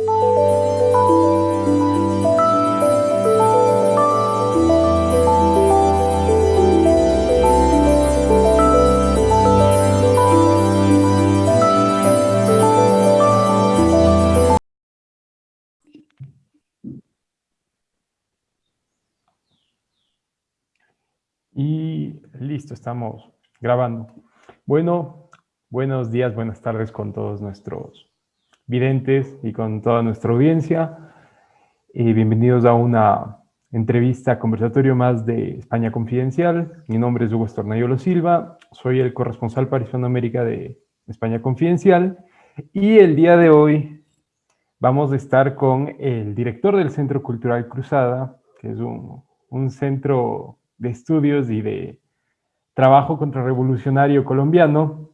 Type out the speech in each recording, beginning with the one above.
Y listo, estamos grabando. Bueno, buenos días, buenas tardes con todos nuestros videntes y con toda nuestra audiencia. Y bienvenidos a una entrevista, conversatorio más de España Confidencial. Mi nombre es Hugo Estornayolo Silva, soy el corresponsal para Hispanoamérica de España Confidencial. Y el día de hoy vamos a estar con el director del Centro Cultural Cruzada, que es un, un centro de estudios y de trabajo contrarrevolucionario colombiano.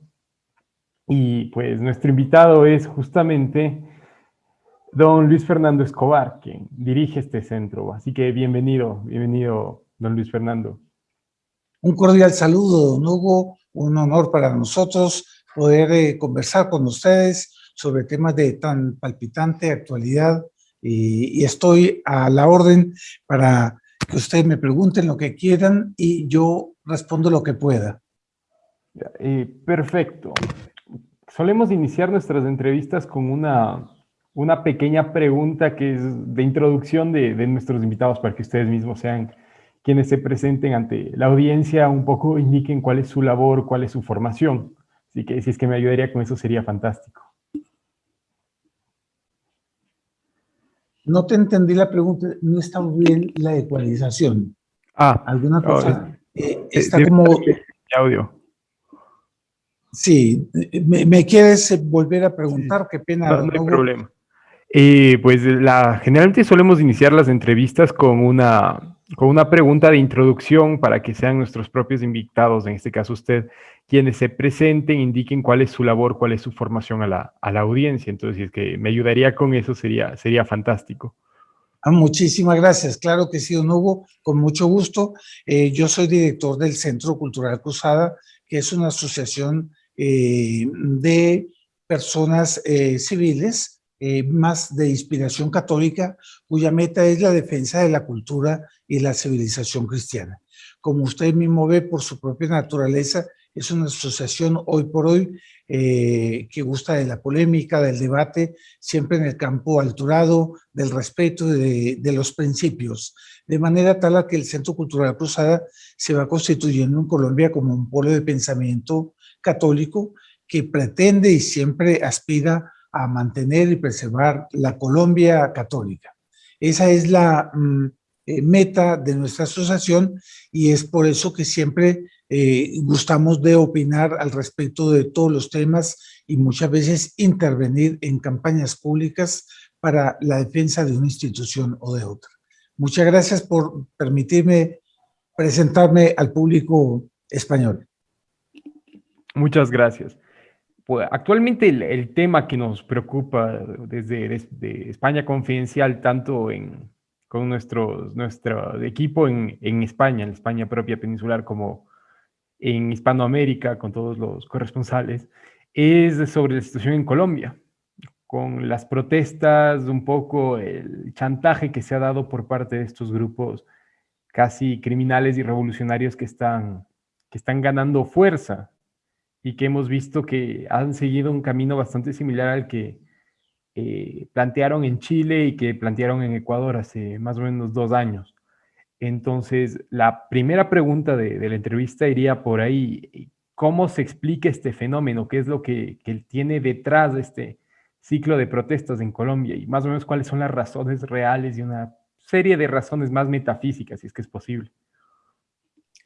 Y pues nuestro invitado es justamente don Luis Fernando Escobar, quien dirige este centro. Así que bienvenido, bienvenido, don Luis Fernando. Un cordial saludo, don Hugo. Un honor para nosotros poder eh, conversar con ustedes sobre temas de tan palpitante actualidad y, y estoy a la orden para que ustedes me pregunten lo que quieran y yo respondo lo que pueda. perfecto. Solemos iniciar nuestras entrevistas con una, una pequeña pregunta que es de introducción de, de, nuestros invitados para que ustedes mismos sean quienes se presenten ante la audiencia, un poco indiquen cuál es su labor, cuál es su formación. Así que si es que me ayudaría con eso sería fantástico. No te entendí la pregunta, no está bien la ecualización. Ah. ¿Alguna cosa? eh, está como... Audio. Sí, ¿Me, ¿Me, quieres volver a preguntar? Sí. Qué pena. No, no hay problema. Eh, pues la, generalmente solemos iniciar las entrevistas con una, con una pregunta de introducción para que sean nuestros propios invitados, en este caso usted, quienes se presenten, indiquen cuál es su labor, cuál es su formación a la, a la audiencia. Entonces, si es que me ayudaría con eso, sería, sería fantástico. Ah, muchísimas gracias. Claro que sí, don Hugo, con mucho gusto. Eh, yo soy director del Centro Cultural Cruzada, que es una asociación eh, de personas eh, civiles, eh, más de inspiración católica, cuya meta es la defensa de la cultura y la civilización cristiana. Como usted mismo ve por su propia naturaleza, es una asociación hoy por hoy que gusta de la polémica, del debate, siempre en el campo alturado, del respeto de, de los principios, de manera tal a que el Centro Cultural Cruzada se va constituyendo en Colombia como un polo de pensamiento católico que pretende y siempre aspira a mantener y preservar la Colombia católica. Esa es la mm, eh, meta de nuestra asociación y es por eso que siempre eh, gustamos de opinar al respecto de todos los temas y muchas veces intervenir en campañas públicas para la defensa de una institución o de otra. Muchas gracias por permitirme presentarme al público español. Muchas gracias. Pues, actualmente el, el, tema que nos preocupa desde, desde España Confidencial, tanto en, con nuestro, nuestro equipo en, en España, en España propia peninsular, como en Hispanoamérica, con todos los corresponsales, es sobre la situación en Colombia, con las protestas, un poco el chantaje que se ha dado por parte de estos grupos casi criminales y revolucionarios que están, que están ganando fuerza y que hemos visto que han seguido un camino bastante similar al que eh, plantearon en Chile y que plantearon en Ecuador hace más o menos dos años. Entonces, la primera pregunta de, de, la entrevista iría por ahí. ¿Cómo se explica este fenómeno? ¿Qué es lo que, que, tiene detrás de este ciclo de protestas en Colombia? Y más o menos cuáles son las razones reales y una serie de razones más metafísicas, si es que es posible.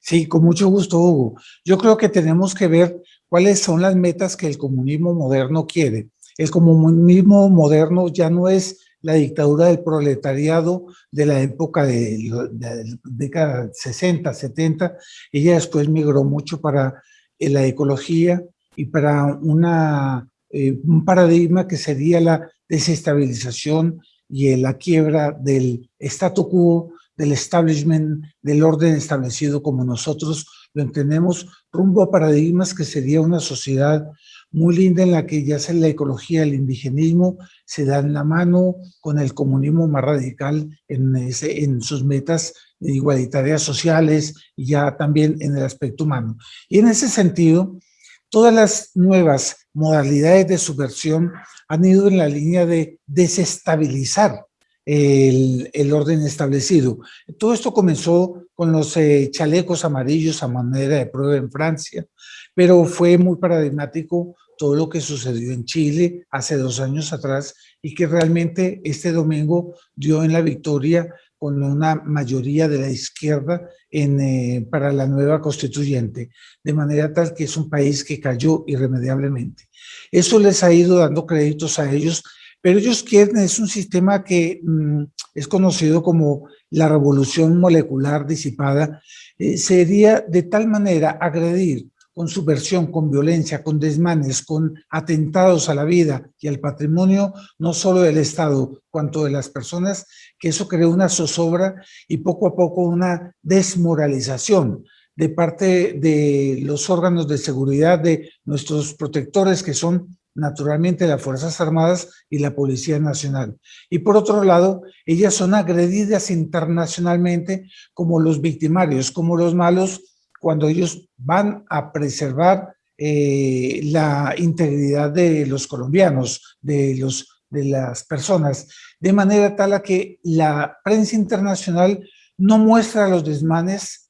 Sí, con mucho gusto, Hugo. Yo creo que tenemos que ver cuáles son las metas que el comunismo moderno quiere. El comunismo moderno ya no es la dictadura del proletariado de la época de, la década 60, 70, ella después migró mucho para eh, la ecología y para una, eh, un paradigma que sería la desestabilización y la quiebra del statu quo, del establishment, del orden establecido como nosotros lo entendemos rumbo a paradigmas que sería una sociedad muy linda en la que ya sea la ecología, el indigenismo, se dan la mano con el comunismo más radical en, ese, en sus metas igualitarias sociales y ya también en el aspecto humano. Y en ese sentido, todas las nuevas modalidades de subversión han ido en la línea de desestabilizar el, orden establecido. Todo esto comenzó con los eh, chalecos amarillos a manera de prueba en Francia, pero fue muy paradigmático todo lo que sucedió en Chile hace dos años atrás y que realmente este domingo dio en la victoria con una mayoría de la izquierda en, eh, para la nueva constituyente, de manera tal que es un país que cayó irremediablemente. Eso les ha ido dando créditos a ellos pero ellos quieren, es un sistema que mm, es conocido como la revolución molecular disipada, eh, sería de tal manera agredir con subversión, con violencia, con desmanes, con atentados a la vida y al patrimonio, no solo del Estado, cuanto de las personas, que eso crea una zozobra y poco a poco una desmoralización de parte de los órganos de seguridad, de nuestros protectores que son naturalmente las Fuerzas Armadas y la Policía Nacional. Y por otro lado, ellas son agredidas internacionalmente como los victimarios, como los malos, cuando ellos van a preservar eh, la integridad de los colombianos, de, los, de las personas, de manera tal a que la prensa internacional no muestra los desmanes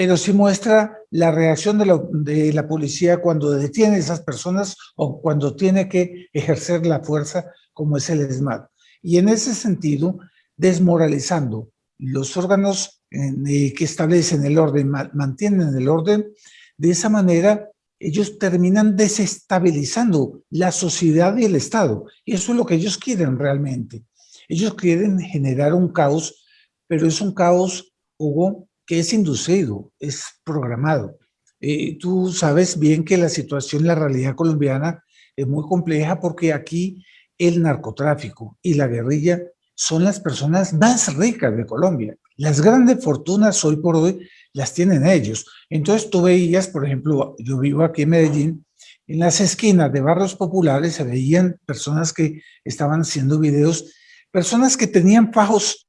pero sí muestra la reacción de la, policía cuando detiene a esas personas o cuando tiene que ejercer la fuerza como es el ESMAD. Y en ese sentido, desmoralizando los órganos eh, que establecen el orden, mantienen el orden, de esa manera ellos terminan desestabilizando la sociedad y el Estado. Y eso es lo que ellos quieren realmente. Ellos quieren generar un caos, pero es un caos, Hugo, que es inducido, es programado. Eh, tú sabes bien que la situación, la realidad colombiana es muy compleja porque aquí el narcotráfico y la guerrilla son las personas más ricas de Colombia. Las grandes fortunas hoy por hoy las tienen ellos. Entonces tú veías, por ejemplo, yo vivo aquí en Medellín, en las esquinas de barrios populares se veían personas que estaban haciendo videos, personas que tenían fajos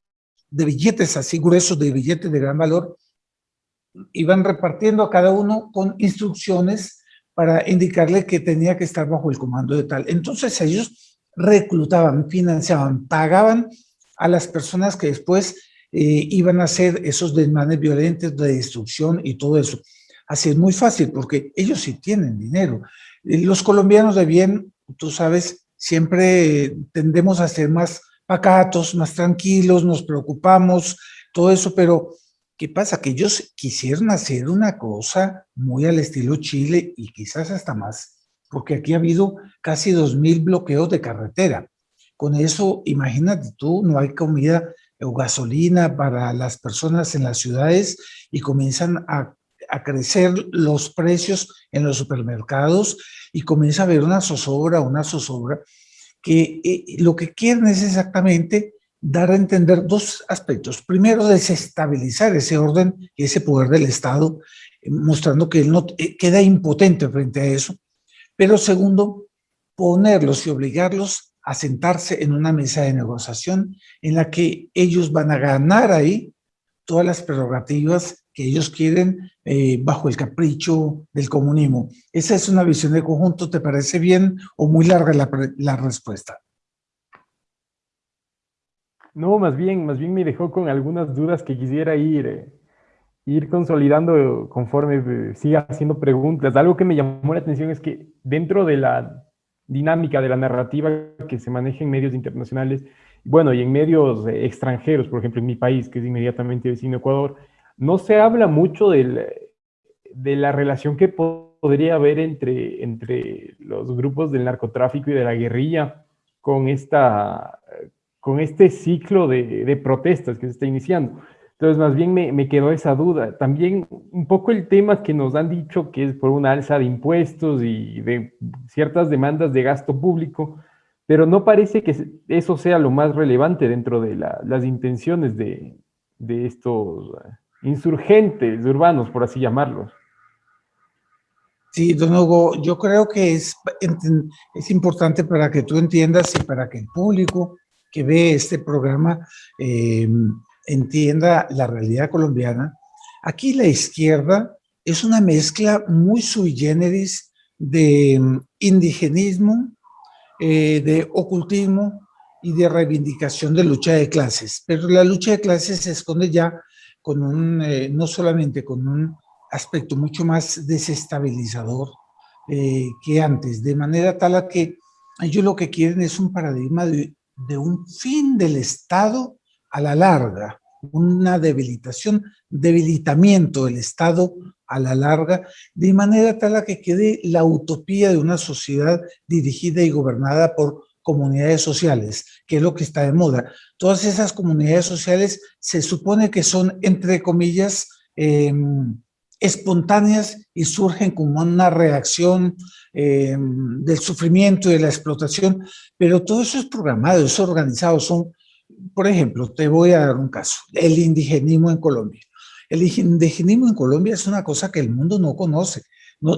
de billetes así gruesos, de billetes de gran valor, iban repartiendo a cada uno con instrucciones para indicarle que tenía que estar bajo el comando de tal. Entonces ellos reclutaban, financiaban, pagaban a las personas que después eh, iban a hacer esos desmanes violentos de destrucción y todo eso. Así es muy fácil porque ellos sí tienen dinero. Los colombianos de bien, tú sabes, siempre tendemos a ser más pacatos, más tranquilos, nos preocupamos, todo eso, pero ¿qué pasa? Que ellos quisieron hacer una cosa muy al estilo Chile y quizás hasta más, porque aquí ha habido casi 2.000 bloqueos de carretera. Con eso, imagínate tú, no hay comida o gasolina para las personas en las ciudades y comienzan a, a crecer los precios en los supermercados y comienza a haber una zozobra, una zozobra que eh, lo que quieren es exactamente dar a entender dos aspectos. Primero, desestabilizar ese orden y ese poder del Estado, eh, mostrando que él no eh, queda impotente frente a eso. Pero segundo, ponerlos y obligarlos a sentarse en una mesa de negociación en la que ellos van a ganar ahí todas las prerrogativas que ellos quieren eh, bajo el capricho del comunismo. Esa es una visión de conjunto, ¿te parece bien o muy larga la, la respuesta? No, más bien, más bien me dejó con algunas dudas que quisiera ir, eh, ir consolidando conforme eh, siga haciendo preguntas. Algo que me llamó la atención es que dentro de la dinámica de la narrativa que se maneja en medios internacionales, bueno, y en medios extranjeros, por ejemplo, en mi país, que es inmediatamente vecino Ecuador, no se habla mucho de la relación que podría haber entre, los grupos del narcotráfico y de la guerrilla con, esta, con este ciclo de, protestas que se está iniciando. Entonces, más bien me, quedó esa duda. También un poco el tema que nos han dicho que es por una alza de impuestos y de ciertas demandas de gasto público, pero no parece que eso sea lo más relevante dentro de las intenciones de estos insurgentes urbanos, por así llamarlos. Sí, don Hugo, yo creo que es, es importante para que tú entiendas y para que el público que ve este programa eh, entienda la realidad colombiana. Aquí la izquierda es una mezcla muy sui generis de mm, indigenismo, eh, de ocultismo y de reivindicación de lucha de clases. Pero la lucha de clases se esconde ya con un, eh, no solamente con un aspecto mucho más desestabilizador eh, que antes, de manera tal a que ellos lo que quieren es un paradigma de, de un fin del Estado a la larga, una debilitación, debilitamiento del Estado a la larga, de manera tal a que quede la utopía de una sociedad dirigida y gobernada por comunidades sociales, que es lo que está de moda. Todas esas comunidades sociales se supone que son, entre comillas, em, espontáneas y surgen como una reacción em, del sufrimiento y de la explotación, pero todo eso es programado, es organizado, son, por ejemplo, te voy a dar un caso, el indigenismo en Colombia. El indigenismo en Colombia es una cosa que el mundo no conoce,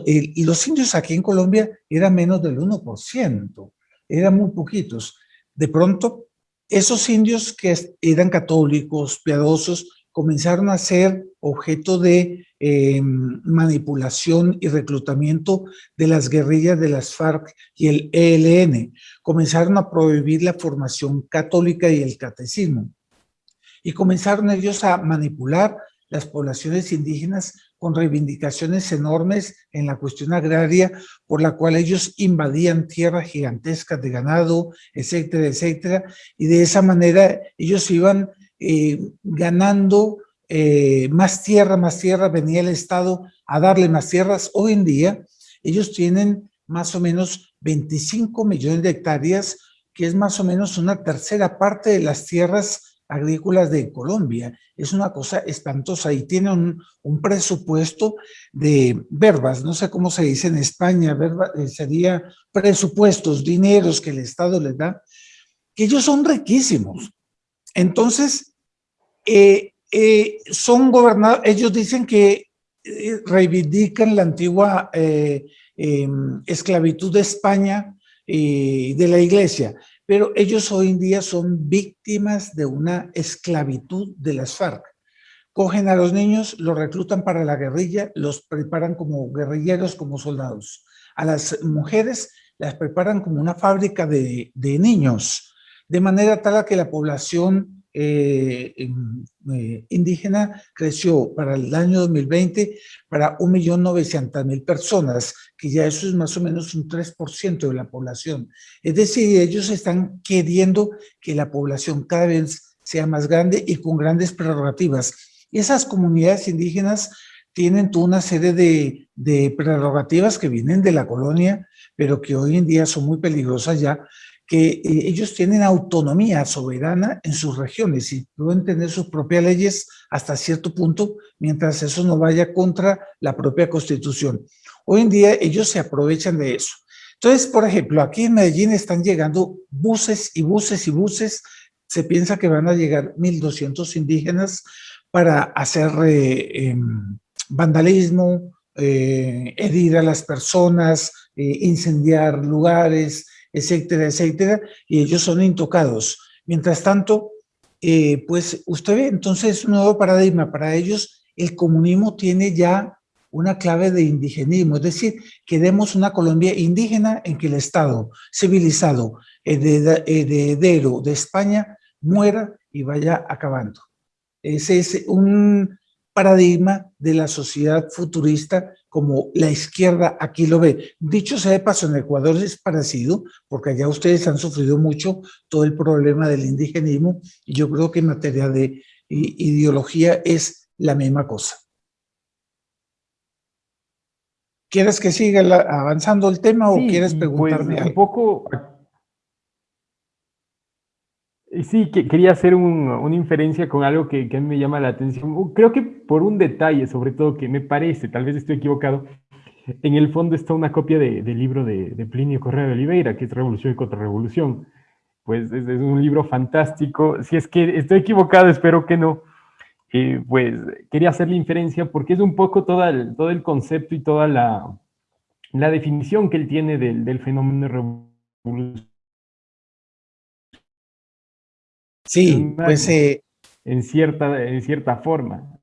y los indios aquí en Colombia eran menos del 1%, eran muy poquitos. De pronto, esos indios que eran católicos, piadosos, comenzaron a ser objeto de eh, manipulación y reclutamiento de las guerrillas de las FARC y el ELN. Comenzaron a prohibir la formación católica y el catecismo. Y comenzaron ellos a manipular las poblaciones indígenas con reivindicaciones enormes en la cuestión agraria, por la cual ellos invadían tierras gigantescas de ganado, etcétera, etcétera, y de esa manera ellos iban eh, ganando eh, más tierra, más tierra, venía el Estado a darle más tierras. Hoy en día ellos tienen más o menos 25 millones de hectáreas, que es más o menos una tercera parte de las tierras agrícolas de Colombia. Es una cosa espantosa y tienen un, presupuesto de verbas, no sé cómo se dice en España, verba, eh, sería presupuestos, dineros que el Estado les da, que ellos son riquísimos. Entonces, eh, eh, son gobernados, ellos dicen que reivindican la antigua em, esclavitud de España y de la iglesia, pero ellos hoy en día son víctimas de una esclavitud de las FARC. Cogen a los niños, los reclutan para la guerrilla, los preparan como guerrilleros, como soldados. A las mujeres las preparan como una fábrica de, de niños, de manera tal que la población eh, eh, indígena creció para el año 2020 para 1.900.000 personas, que ya eso es más o menos un 3% de la población. Es decir, ellos están queriendo que la población cada vez sea más grande y con grandes prerrogativas. Y esas comunidades indígenas tienen toda una serie de, de prerrogativas que vienen de la colonia, pero que hoy en día son muy peligrosas ya, que eh, ellos tienen autonomía soberana en sus regiones y pueden tener sus propias leyes hasta cierto punto, mientras eso no vaya contra la propia constitución. Hoy en día ellos se aprovechan de eso. Entonces, por ejemplo, aquí en Medellín están llegando buses y buses y buses, se piensa que van a llegar 1.200 indígenas para hacer eh, em, vandalismo, eh, herir a las personas, incendiar lugares, etcétera, etcétera, y ellos son intocados. Mientras tanto, eh, pues usted ve entonces un nuevo paradigma. Para ellos el comunismo tiene ya una clave de indigenismo, es decir, queremos una Colombia indígena en que el Estado civilizado, heredero de España, muera y vaya acabando. Ese es un paradigma de la sociedad futurista como la izquierda aquí lo ve. Dicho sea de paso, en Ecuador es parecido, porque allá ustedes han sufrido mucho todo el problema del indigenismo, y yo creo que en materia de ideología es la misma cosa. ¿Quieres que siga avanzando el tema o quieres pues, preguntarme Un poco Sí, que quería hacer una inferencia con algo que, a mí me llama la atención. Creo que por un detalle, sobre todo, que me parece, tal vez estoy equivocado, en el fondo está una copia del libro de, Plinio Correa de Oliveira, que es Revolución y Contrarrevolución. Pues es, un libro fantástico. Si es que estoy equivocado, espero que no. Eh, pues quería hacer la inferencia porque es un poco todo el, todo el concepto y toda la, la definición que él tiene del, del fenómeno revolucionario. Sí, pues... Eh, en, cierta, en cierta forma.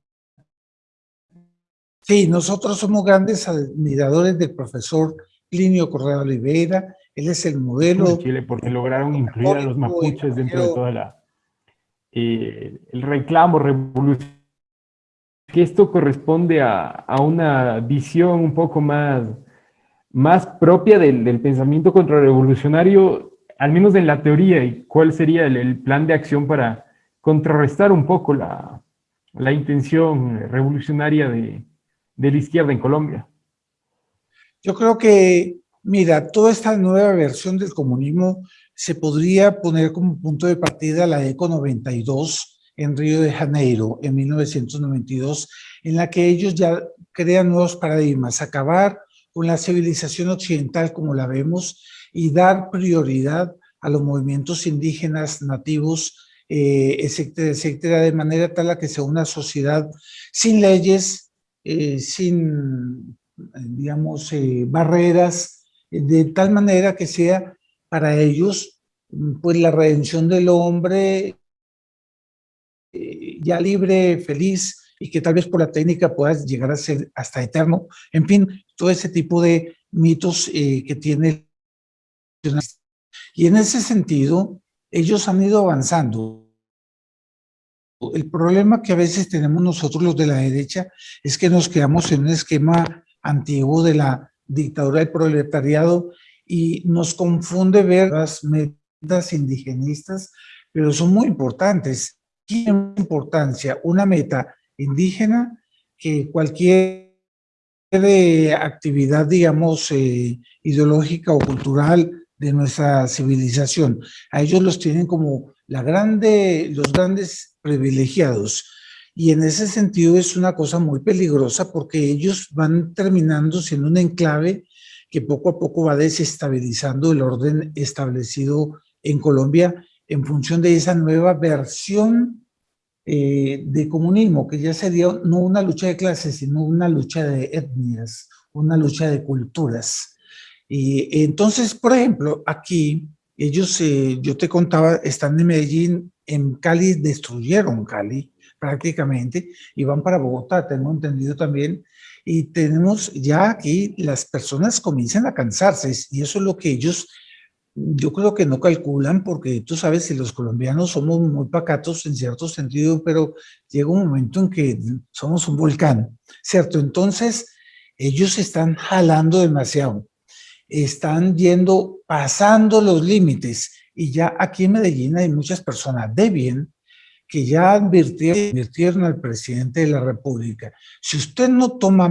Sí, nosotros somos grandes admiradores del profesor Plinio Correa Oliveira, él es el modelo... Chile porque lograron incluir a los mapuches dentro de toda la... Eh, el reclamo revolucionario. Que esto corresponde a, a, una visión un poco más, más propia del, del, pensamiento contrarrevolucionario, al menos en la teoría, y cuál sería el, plan de acción para contrarrestar un poco la, la intención revolucionaria de, de la izquierda en Colombia. Yo creo que Mira, toda esta nueva versión del comunismo se podría poner como punto de partida la ECO 92 en Río de Janeiro en 1992, en la que ellos ya crean nuevos paradigmas, acabar con la civilización occidental como la vemos y dar prioridad a los movimientos indígenas, nativos, eh, etcétera, etcétera, de manera tal a que sea una sociedad sin leyes, eh, sin, digamos, eh, barreras, de tal manera que sea para ellos pues la redención del hombre ya libre, feliz, y que tal vez por la técnica puedas llegar a ser hasta eterno. En fin, todo ese tipo de mitos que tiene. Y en ese sentido, ellos han ido avanzando. El problema que a veces tenemos nosotros los de la derecha es que nos quedamos en un esquema antiguo de la dictadura del proletariado y nos confunde ver las metas indigenistas, pero son muy importantes. Tiene importancia una meta indígena que cualquier actividad, digamos, eh, ideológica o cultural de nuestra civilización. A ellos los tienen como la grande, los grandes privilegiados. Y en ese sentido es una cosa muy peligrosa porque ellos van terminando siendo un enclave que poco a poco va desestabilizando el orden establecido en Colombia en función de esa nueva versión eh, de comunismo, que ya sería no una lucha de clases, sino una lucha de etnias, una lucha de culturas. Y entonces, por ejemplo, aquí ellos, eh, yo te contaba, están en Medellín, en Cali destruyeron Cali, prácticamente, y van para Bogotá, tengo entendido también, y tenemos ya aquí, las personas comienzan a cansarse, y eso es lo que ellos, yo creo que no calculan, porque tú sabes, si los colombianos somos muy pacatos en cierto sentido, pero llega un momento en que somos un volcán, ¿cierto? Entonces, ellos están jalando demasiado, están yendo, pasando los límites, y ya aquí en Medellín hay muchas personas de bien que ya advirtieron, al presidente de la República, si usted no toma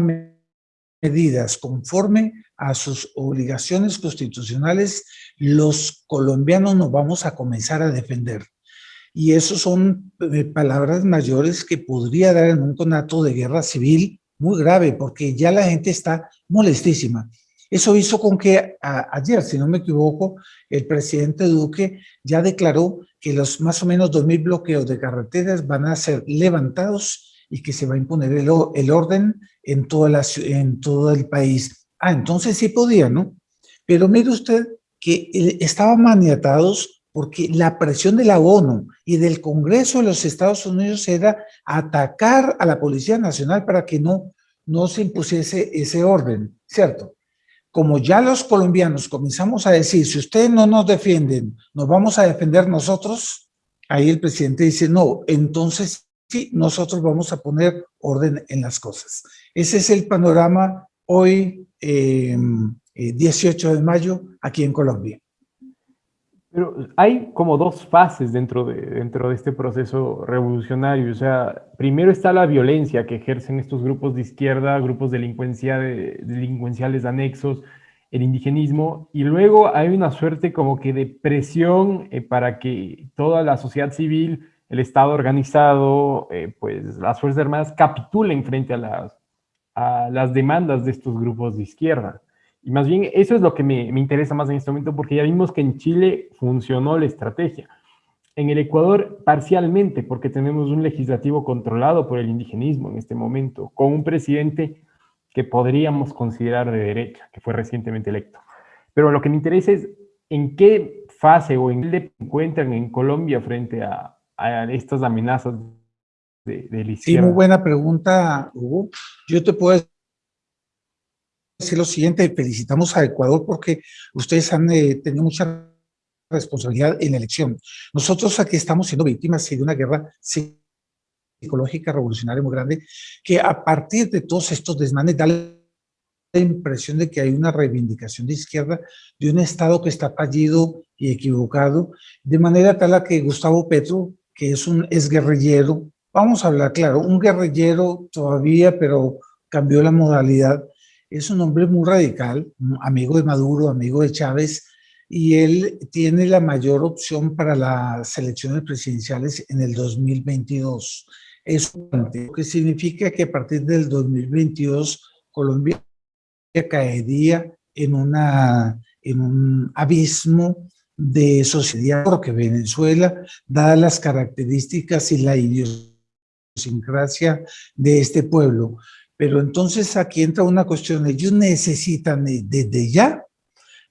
medidas conforme a sus obligaciones constitucionales, los colombianos nos vamos a comenzar a defender. Y eso son eh, palabras mayores que podría dar en un conato de guerra civil muy grave, porque ya la gente está molestísima. Eso hizo con que ayer, si no me equivoco, el presidente Duque ya declaró que los más o menos 2.000 bloqueos de carreteras van a ser levantados y que se va a imponer el, orden en, en todo el país. Ah, entonces sí podía, ¿no? Pero mire usted que eh, estaban maniatados porque la presión de la ONU y del Congreso de los Estados Unidos era atacar a la Policía Nacional para que no, no se impusiese ese orden, ¿cierto? Como ya los colombianos comenzamos a decir, si ustedes no nos defienden, nos vamos a defender nosotros, ahí el presidente dice, no, entonces sí, nosotros vamos a poner orden en las cosas. Ese es el panorama hoy, 18 eh, de mayo, aquí en Colombia. Pero hay como dos fases dentro de, dentro de este proceso revolucionario. O sea, primero está la violencia que ejercen estos grupos de izquierda, grupos delincuencia, delincuenciales anexos, el indigenismo, y luego hay una suerte como que de presión eh, para que toda la sociedad civil, el Estado organizado, eh, pues las Fuerzas Armadas capitulen frente a las, a las demandas de estos grupos de izquierda. Y más bien eso es lo que me, me, interesa más en este momento porque ya vimos que en Chile funcionó la estrategia. En el Ecuador parcialmente porque tenemos un legislativo controlado por el indigenismo en este momento, con un presidente que podríamos considerar de derecha, que fue recientemente electo. Pero lo que me interesa es en qué fase o en qué encuentran en Colombia frente a, estas amenazas de, de la Sí, muy buena pregunta, Hugo. Yo te puedo decir lo siguiente, felicitamos a Ecuador porque ustedes han eh, tenido mucha responsabilidad en la elección. Nosotros aquí estamos siendo víctimas de una guerra psicológica revolucionaria muy grande, que a partir de todos estos desmanes da la impresión de que hay una reivindicación de izquierda de un Estado que está fallido y equivocado, de manera tal a que Gustavo Petro, que es un es guerrillero, vamos a hablar claro, un guerrillero todavía, pero cambió la modalidad, es un hombre muy radical, amigo de Maduro, amigo de Chávez, y él tiene la mayor opción para las elecciones presidenciales en el 2022. Eso que significa que a partir del 2022 Colombia caería en, una, en un abismo de sociedad, porque Venezuela, dadas las características y la idiosincrasia de este pueblo. Pero entonces aquí entra una cuestión, ellos necesitan desde ya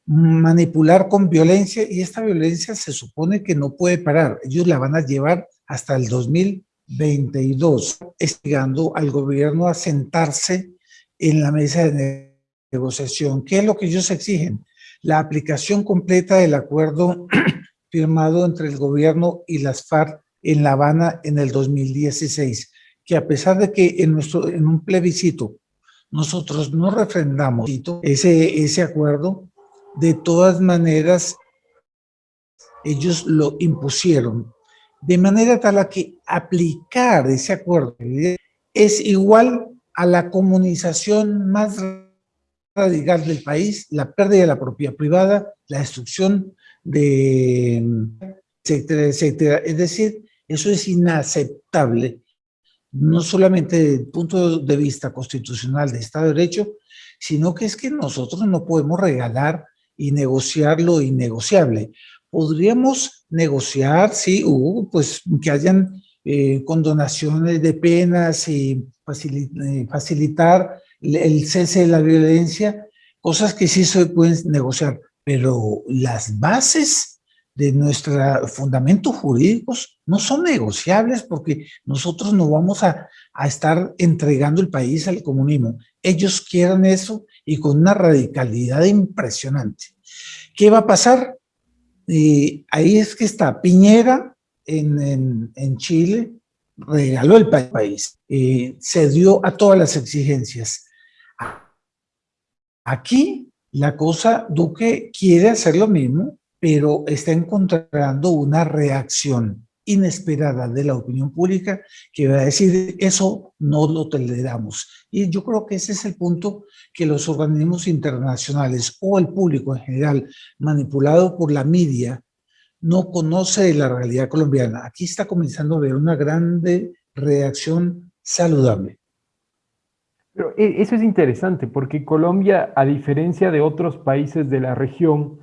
manipular con violencia y esta violencia se supone que no puede parar. Ellos la van a llevar hasta el 2022, estigando al gobierno a sentarse en la mesa de negociación. ¿Qué es lo que ellos exigen? La aplicación completa del acuerdo firmado entre el gobierno y las FARC en La Habana en el 2016, que a pesar de que en, nuestro, en un plebiscito nosotros no refrendamos ese, ese acuerdo, de todas maneras, ellos lo impusieron, de manera tal que aplicar ese acuerdo es igual a la comunización más radical del país, la pérdida de la propiedad privada, la destrucción de etcétera, etcétera. Es decir, eso es inaceptable, no solamente desde el punto de vista constitucional de Estado de Derecho, sino que es que nosotros no podemos regalar y negociar lo innegociable. Podríamos negociar, sí, pues que hayan eh, condonaciones de penas y eh, facilitar el cese de la violencia, cosas que sí se pueden negociar, pero las bases de nuestros fundamentos jurídicos no son negociables porque nosotros no vamos a, a estar entregando el país al comunismo. Ellos quieren eso y con una radicalidad impresionante. ¿Qué va a pasar? ahí es que está Piñera en, Chile, regaló el país, se dio a todas las exigencias. Aquí la cosa, Duque quiere hacer lo mismo, pero está encontrando una reacción inesperada de la opinión pública que va a decir eso no lo toleramos. Y yo creo que ese es el punto que los organismos internacionales o el público en general manipulado por la media no conoce la realidad colombiana. Aquí está comenzando a haber una grande reacción saludable. Pero e, eso es interesante porque Colombia, a diferencia de otros países de la región,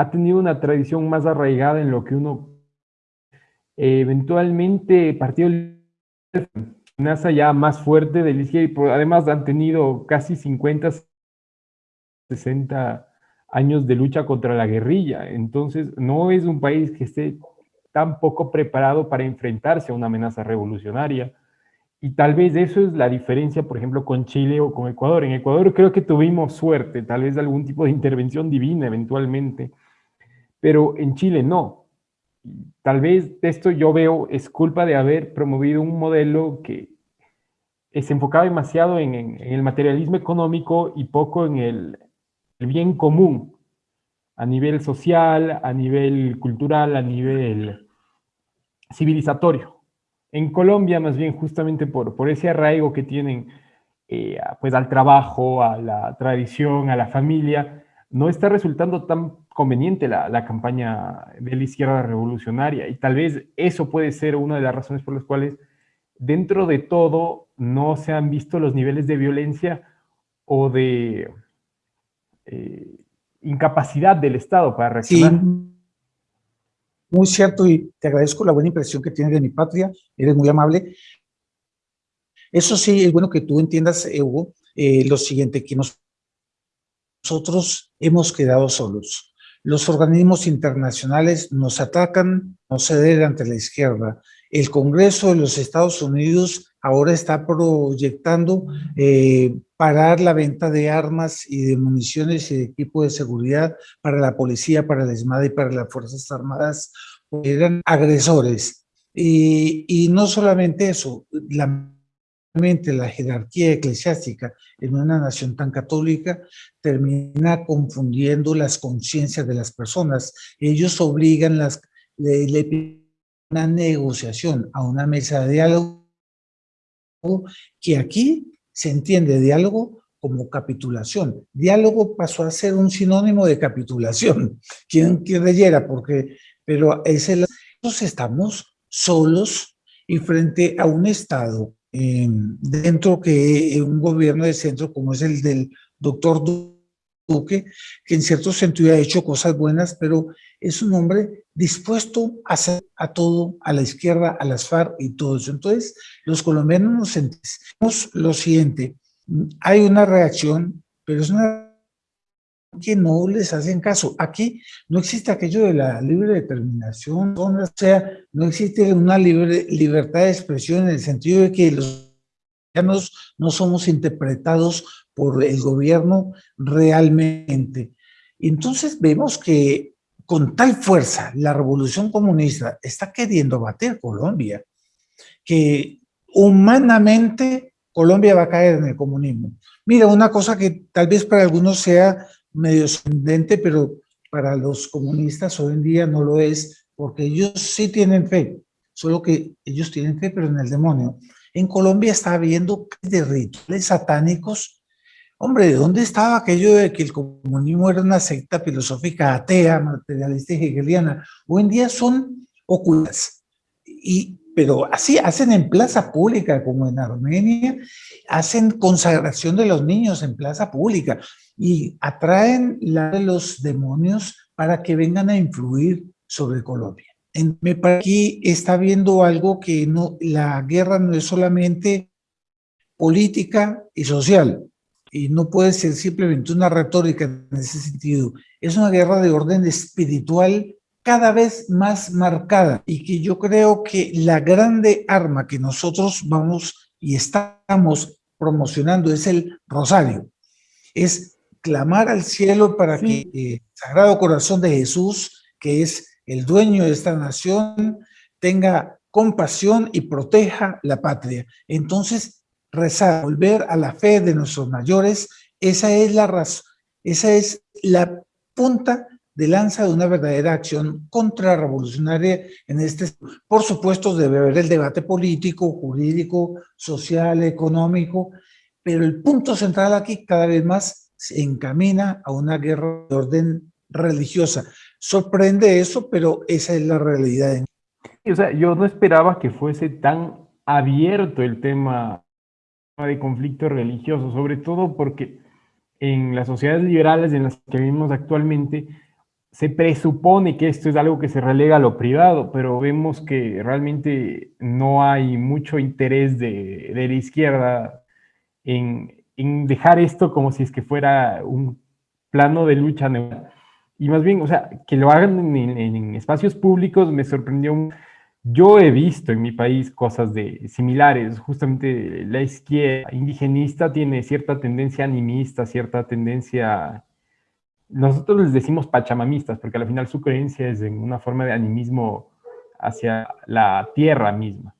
ha tenido una tradición más arraigada en lo que uno eventualmente partió amenaza ya más fuerte de la izquierda además han tenido casi 50, 60 años de lucha contra la guerrilla. Entonces, no es un país que esté tan poco preparado para enfrentarse a una amenaza revolucionaria. Y tal vez eso es la diferencia, por ejemplo, con Chile o con Ecuador. En Ecuador creo que tuvimos suerte, tal vez algún tipo de intervención divina eventualmente, pero en Chile no tal vez esto yo veo es culpa de haber promovido un modelo que se enfocaba demasiado en, el materialismo económico y poco en el, bien común, a nivel social, a nivel cultural, a nivel civilizatorio. En Colombia, más bien, justamente por, por ese arraigo que tienen eh, pues al trabajo, a la tradición, a la familia, no está resultando tan conveniente la, campaña de la izquierda revolucionaria y tal vez eso puede ser una de las razones por las cuales dentro de todo no se han visto los niveles de violencia o de eh, incapacidad del Estado para reaccionar. Sí, muy cierto y te agradezco la buena impresión que tienes de mi patria, eres muy amable. Eso sí, es bueno que tú entiendas, Hugo, eh, lo siguiente, que nosotros hemos quedado solos. Los organismos internacionales nos atacan, nos ceden ante la izquierda. El Congreso de los Estados Unidos ahora está proyectando eh, parar la venta de armas y de municiones y de equipo de seguridad para la policía, para el ESMAD y para las Fuerzas Armadas, eran agresores. Y, y no solamente eso, la la jerarquía eclesiástica en una nación tan católica termina confundiendo las conciencias de las personas. Ellos obligan las, le, una negociación a una mesa de diálogo que aquí se entiende diálogo como capitulación. Diálogo pasó a ser un sinónimo de capitulación. Quien creyera, porque, pero es el, nosotros estamos solos y frente a un Estado dentro que un gobierno de centro como es el del doctor Duque, que en cierto sentido ha hecho cosas buenas, pero es un hombre dispuesto a hacer a todo, a la izquierda, a las FARC y todo eso. Entonces, los colombianos nos sentimos lo siguiente, hay una reacción, pero es una que no les hacen caso. Aquí no existe aquello de la libre determinación, o sea, no existe una libre, libertad de expresión en el sentido de que los ciudadanos no somos interpretados por el gobierno realmente. Entonces vemos que con tal fuerza la revolución comunista está queriendo bater Colombia, que humanamente Colombia va a caer en el comunismo. Mira, una cosa que tal vez para algunos sea medio sorprendente, pero para los comunistas hoy en día no lo es, porque ellos sí tienen fe, solo que ellos tienen fe, pero en el demonio. En Colombia está habiendo de rituales satánicos. Hombre, ¿de dónde estaba aquello de que el comunismo era una secta filosófica atea, materialista y hegeliana? Hoy en día son ocultas. Y, pero así hacen en plaza pública, como en Armenia, hacen consagración de los niños en plaza pública y atraen la de los demonios para que vengan a influir sobre Colombia. En, me aquí está viendo algo que no, la guerra no es solamente política y social, y no puede ser simplemente una retórica en ese sentido. Es una guerra de orden espiritual cada vez más marcada y que yo creo que la grande arma que nosotros vamos y estamos promocionando es el rosario. Es clamar al cielo para que el eh, Sagrado Corazón de Jesús, que es el dueño de esta nación, tenga compasión y proteja la patria. Entonces, rezar, volver a la fe de nuestros mayores, esa es la razón, esa es la punta de lanza de una verdadera acción contrarrevolucionaria en este. Por supuesto, debe haber el debate político, jurídico, social, económico, pero el punto central aquí cada vez más se encamina a una guerra de orden religiosa. Sorprende eso, pero esa es la realidad. O sea, yo no esperaba que fuese tan abierto el tema de conflicto religioso, sobre todo porque en las sociedades liberales en las que vivimos actualmente se presupone que esto es algo que se relega a lo privado, pero vemos que realmente no hay mucho interés de, de la izquierda en, en dejar esto como si es que fuera un plano de lucha. Y más bien, o sea, que lo hagan en, espacios públicos me sorprendió. Yo he visto en mi país cosas de similares, justamente la izquierda indigenista tiene cierta tendencia animista, cierta tendencia, nosotros les decimos pachamamistas, porque al final su creencia es en una forma de animismo hacia la tierra misma.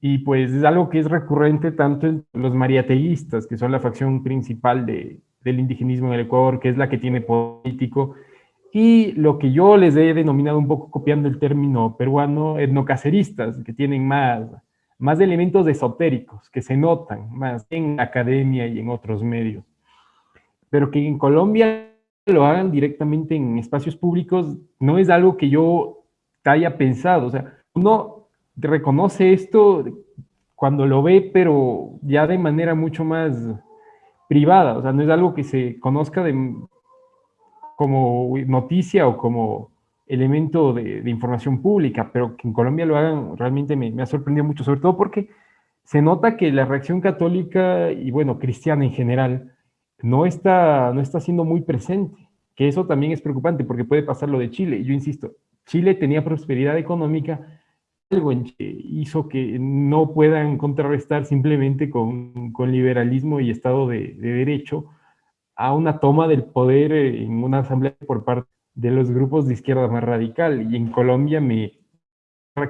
Y pues es algo que es recurrente tanto en los mariateístas, que son la facción principal de, del indigenismo en el Ecuador, que es la que tiene político, y lo que yo les he denominado un poco copiando el término peruano, etnocaceristas, que tienen más, más elementos esotéricos, que se notan más en academia y en otros medios. Pero que en Colombia lo hagan directamente en espacios públicos no es algo que yo haya pensado. O sea, uno reconoce esto cuando lo ve, pero ya de manera mucho más privada, o sea, no es algo que se conozca de, como noticia o como elemento de, información pública, pero que en Colombia lo hagan realmente me, ha sorprendido mucho, sobre todo porque se nota que la reacción católica y, bueno, cristiana en general, no está, no está siendo muy presente, que eso también es preocupante porque puede pasar lo de Chile. Yo insisto, Chile tenía prosperidad económica, algo en Chile hizo que no puedan contrarrestar simplemente con, con liberalismo y Estado de, de, Derecho a una toma del poder en una asamblea por parte de los grupos de izquierda más radical. Y en Colombia me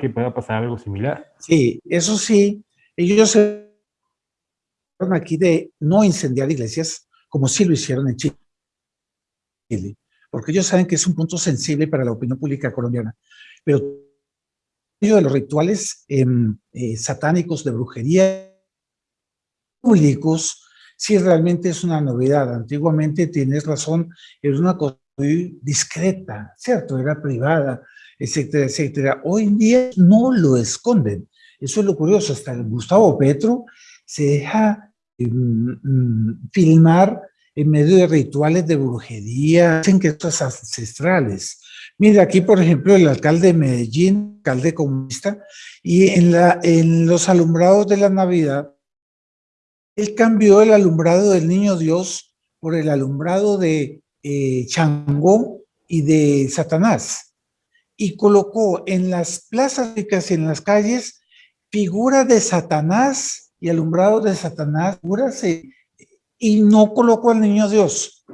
que pueda pasar algo similar. Sí, eso sí, ellos se aquí de no incendiar iglesias, como sí lo hicieron en Chile, porque ellos saben que es un punto sensible para la opinión pública colombiana. Pero de los rituales em, eh, satánicos de brujería públicos, sí realmente es una novedad. Antiguamente, tienes razón, era una cosa muy discreta, ¿cierto? Era privada, etcétera, etcétera. Hoy en día no lo esconden. Eso es lo curioso, hasta Gustavo Petro se deja mm, mm, filmar en medio de rituales de brujería, dicen que estos ancestrales. Mira, aquí por ejemplo el alcalde de Medellín, alcalde comunista, y en, los alumbrados de la Navidad, él cambió el alumbrado del Niño Dios por el alumbrado de eh, Changó y de Satanás, y colocó en las plazas y en las calles figura de Satanás y alumbrado de Satanás, y no colocó al niño Dios.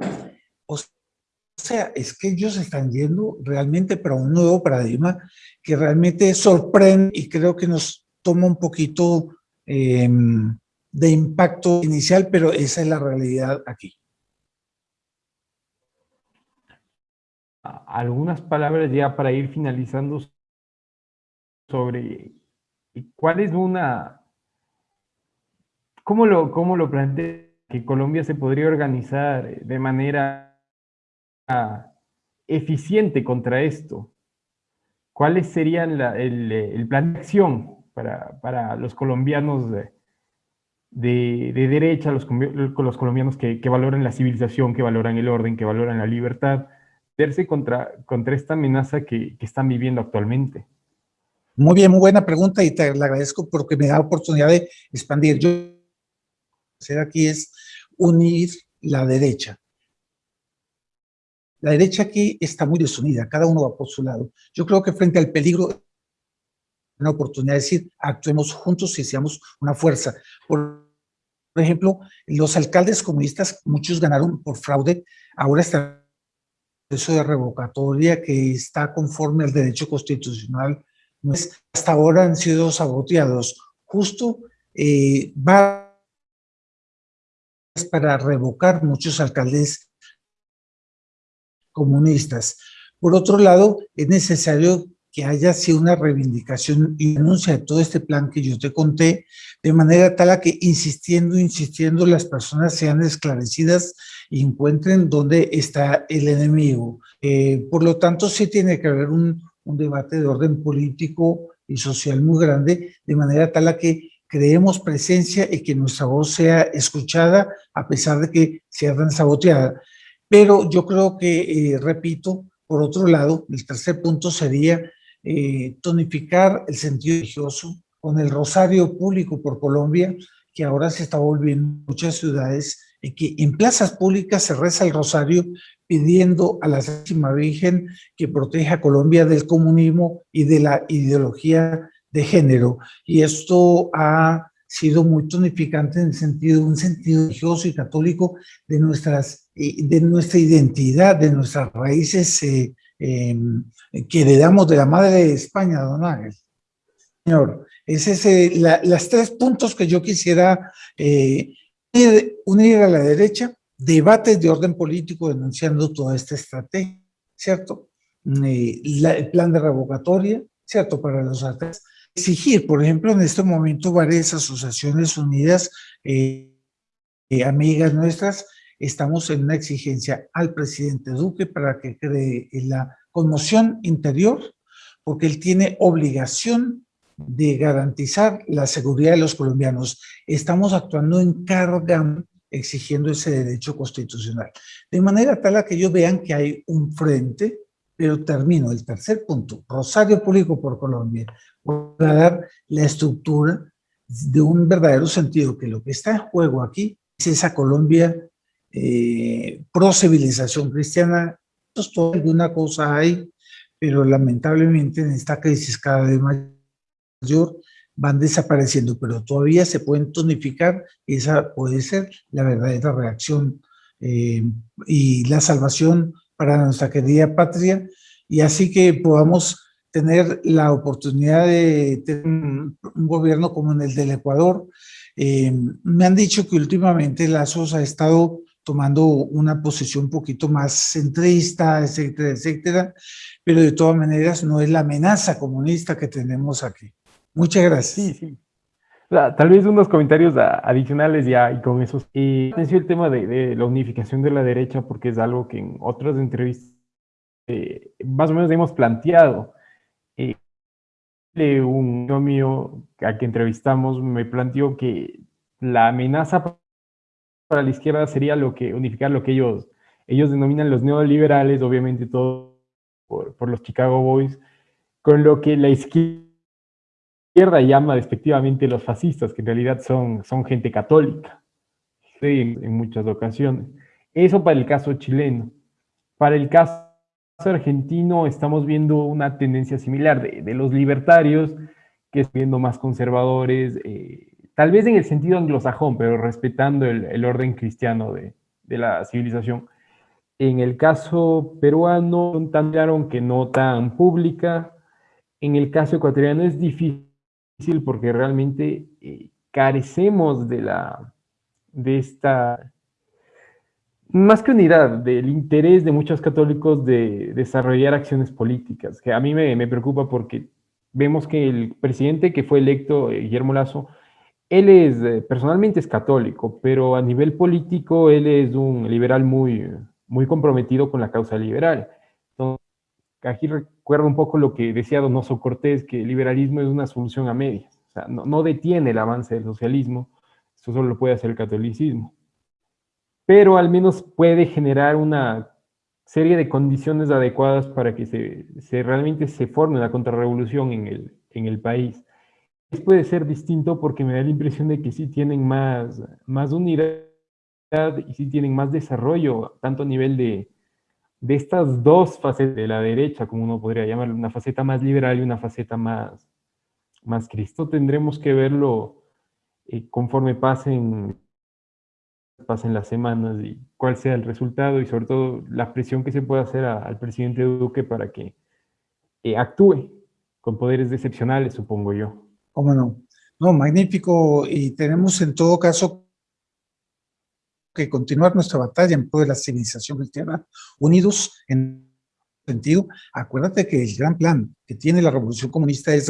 O sea, es que ellos están yendo realmente para un nuevo paradigma que realmente sorprende y creo que nos toma un poquito em, de impacto inicial, pero esa es la realidad aquí. Algunas palabras ya para ir finalizando sobre cuál es una, cómo lo, cómo lo plantea que Colombia se podría organizar de manera eficiente contra esto. ¿Cuáles serían el, plan de acción para, los colombianos de, de, derecha, los, los colombianos que, valoran la civilización, que valoran el orden, que valoran la libertad, verse contra, contra esta amenaza que, que están viviendo actualmente? Muy bien, muy buena pregunta y te la agradezco porque me da oportunidad de expandir. Yo hacer aquí es unir la derecha. La derecha aquí está muy desunida, cada uno va por su lado. Yo creo que frente al peligro, una oportunidad de decir, actuemos juntos y seamos una fuerza. Por ejemplo, los alcaldes comunistas, muchos ganaron por fraude, ahora está proceso de revocatoria que está conforme al derecho constitucional hasta ahora han sido saboteados. Justo eh, va para revocar muchos alcaldes comunistas. Por otro lado, es necesario que haya sido una reivindicación y denuncia de todo este plan que yo te conté, de manera tal a que insistiendo, insistiendo, las personas sean esclarecidas y encuentren dónde está el enemigo. Eh, por lo tanto, sí tiene que haber un, un debate de orden político y social muy grande, de manera tal a que creemos presencia y que nuestra voz sea escuchada a pesar de que sea tan saboteada. Pero yo creo que, eh, repito, por otro lado, el tercer punto sería eh, tonificar el sentido religioso con el rosario público por Colombia, que ahora se está volviendo en muchas ciudades, y que en plazas públicas se reza el rosario pidiendo a la Santísima Virgen que proteja a Colombia del comunismo y de la ideología de género. Y esto ha sido muy tonificante en el sentido, un sentido religioso y católico de, nuestras, eh, de nuestra identidad, de nuestras raíces eh, em, que heredamos de la madre de España, don Ángel. Señor, es eh, las tres puntos que yo quisiera unir a la derecha debates de orden político denunciando toda esta estrategia, ¿cierto? Eh, el plan de revocatoria, ¿cierto? Para los artistas. Exigir, por ejemplo, en este momento varias asociaciones unidas, eh, eh, amigas nuestras, estamos en una exigencia al presidente Duque para que cree la conmoción interior, porque él tiene obligación de garantizar la seguridad de los colombianos. Estamos actuando en carga exigiendo ese derecho constitucional. De manera tal a que ellos vean que hay un frente, pero termino el tercer punto, Rosario Público por Colombia, para dar la estructura de un verdadero sentido, que lo que está en juego aquí es esa Colombia eh, pro civilización cristiana. Todo alguna cosa hay, pero lamentablemente en esta crisis cada vez mayor van desapareciendo, pero todavía se pueden tonificar, esa puede ser la verdadera reacción eh, y la salvación para nuestra querida patria, y así que podamos tener la oportunidad de tener un, gobierno como en el del Ecuador. Eh, me han dicho que últimamente Lazos ha estado tomando una posición un poquito más centrista, etcétera, etcétera, pero de todas maneras no es la amenaza comunista que tenemos aquí. Muchas gracias. Sí, sí. Tal vez unos comentarios adicionales ya y con eso. Y atención el tema de, la unificación de la derecha porque es algo que en otras entrevistas eh, más o menos hemos planteado. Eh, un amigo mío a que entrevistamos me planteó que la amenaza para la izquierda sería lo que unificar lo que ellos, ellos denominan los neoliberales, obviamente todo por, por los Chicago Boys, con lo que la izquierda izquierda llama despectivamente los fascistas, que en realidad son, son gente católica, en, muchas ocasiones. Eso para el caso chileno. Para el caso argentino estamos viendo una tendencia similar de, los libertarios, que están viendo más conservadores, eh, tal vez en el sentido anglosajón, pero respetando el, orden cristiano de, de, la civilización. En el caso peruano, tan claro que no tan pública. En el caso ecuatoriano es difícil porque realmente eh, carecemos de la de esta más que unidad, del interés de muchos católicos de desarrollar acciones políticas, que a mí me, preocupa porque vemos que el presidente que fue electo, eh, Guillermo Lazo, él es, eh, personalmente es católico, pero a nivel político él es un liberal muy, muy comprometido con la causa liberal. Entonces, aquí recuerdo un poco lo que decía Donoso Cortés, que el liberalismo es una solución a medias, o sea, no, detiene el avance del socialismo, eso solo lo puede hacer el catolicismo, pero al menos puede generar una serie de condiciones adecuadas para que se, realmente se forme una contrarrevolución en el, en el país. Puede ser distinto porque me da la impresión de que sí tienen más, más unidad y sí tienen más desarrollo, tanto a nivel de, de estas dos facetas de la derecha, como uno podría llamarlo, una faceta más liberal y una faceta más, más Cristo, tendremos que verlo eh, conforme pasen, pasen las semanas y cuál sea el resultado y sobre todo la presión que se puede hacer al presidente Duque para que eh, actúe con poderes excepcionales, supongo yo. ¿Cómo no? No, magnífico. Y tenemos en todo caso que continuar nuestra batalla en pro de la civilización cristiana, unidos en sentido. Acuérdate que el gran plan que tiene la revolución comunista es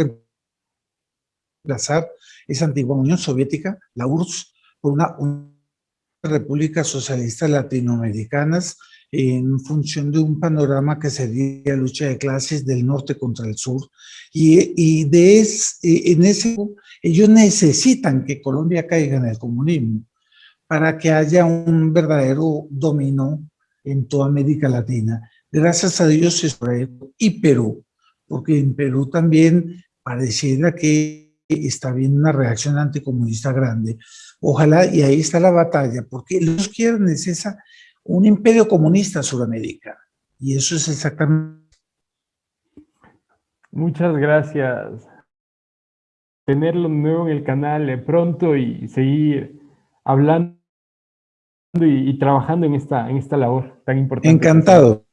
reemplazar esa antigua Unión Soviética, la URSS, por una, república socialista latinoamericanas en función de un panorama que sería lucha de clases del norte contra el sur. Y, y de es, en ese, ellos necesitan que Colombia caiga en el comunismo para que haya un verdadero dominó en toda América Latina. Gracias a Dios Israel y Perú, porque en Perú también pareciera que está habiendo una reacción anticomunista grande. Ojalá, y ahí está la batalla, porque los quieren es un imperio comunista Sudamérica. Y eso es exactamente... Muchas gracias. Tenerlo nuevo en el canal eh, pronto y seguir hablando y, trabajando en esta, en esta labor tan importante. Encantado.